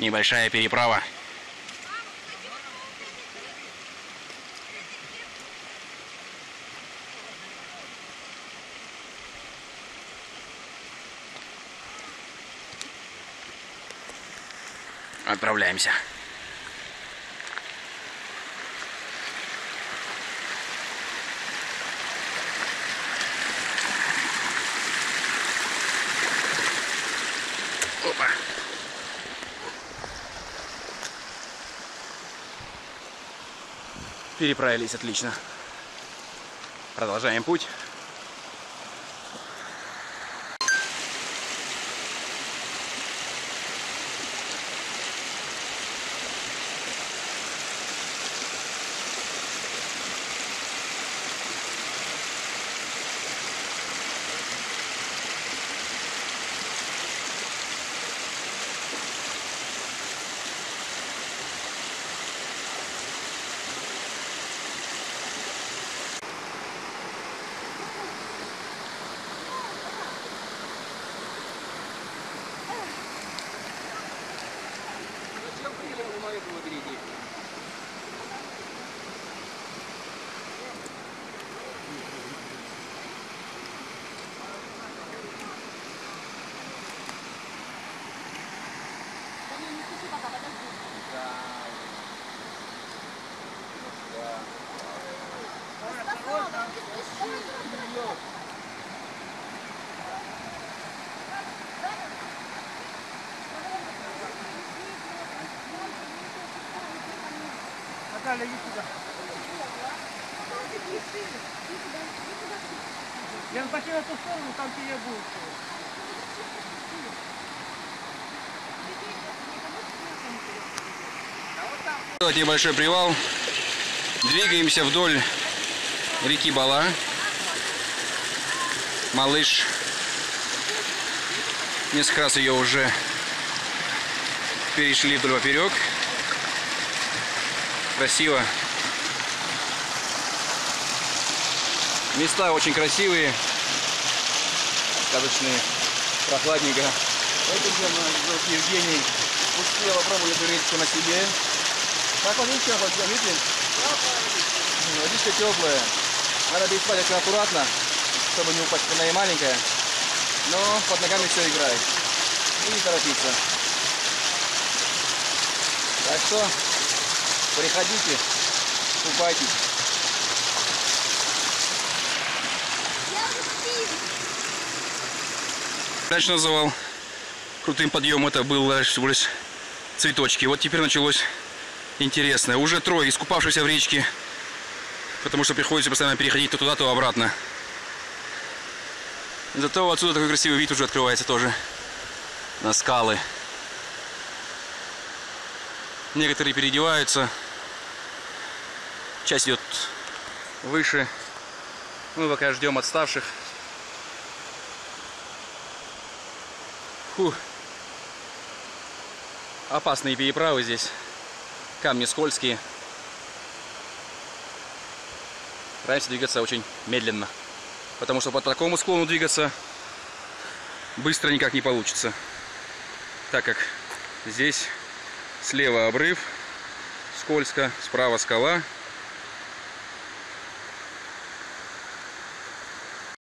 Небольшая переправа. Отправляемся. Переправились отлично. Продолжаем путь. Наталья, иди сюда. Я пошли на ту сторону, там тебе будет. Небольшой привал. Двигаемся вдоль реки Бала. Малыш. Несколько раз ее уже перешли вдоль поперек. Красиво. Места очень красивые. Сказочные. Прохладненько. Это вот Евгений успел попробовать эту речку на себе. Как водичка, видите? Ну, Водичка теплая. Надо переспать очень аккуратно, чтобы не упасть. Она и маленькая. Но под ногами все играет. И не торопиться. Так что приходите, купайтесь. Раньше называл крутым подъем, это было всего лишь цветочки. Вот теперь началось интересное. Уже трое искупавшихся в речке, потому что приходится постоянно переходить то туда, то обратно. Зато отсюда такой красивый вид уже открывается тоже на скалы. Некоторые переодеваются. Часть идет выше. Мы пока ждем отставших. Фух. Опасные переправы здесь. Камни скользкие. Стараемся двигаться очень медленно. Потому что по такому склону двигаться быстро никак не получится. Так как здесь слева обрыв, скользко, справа скала.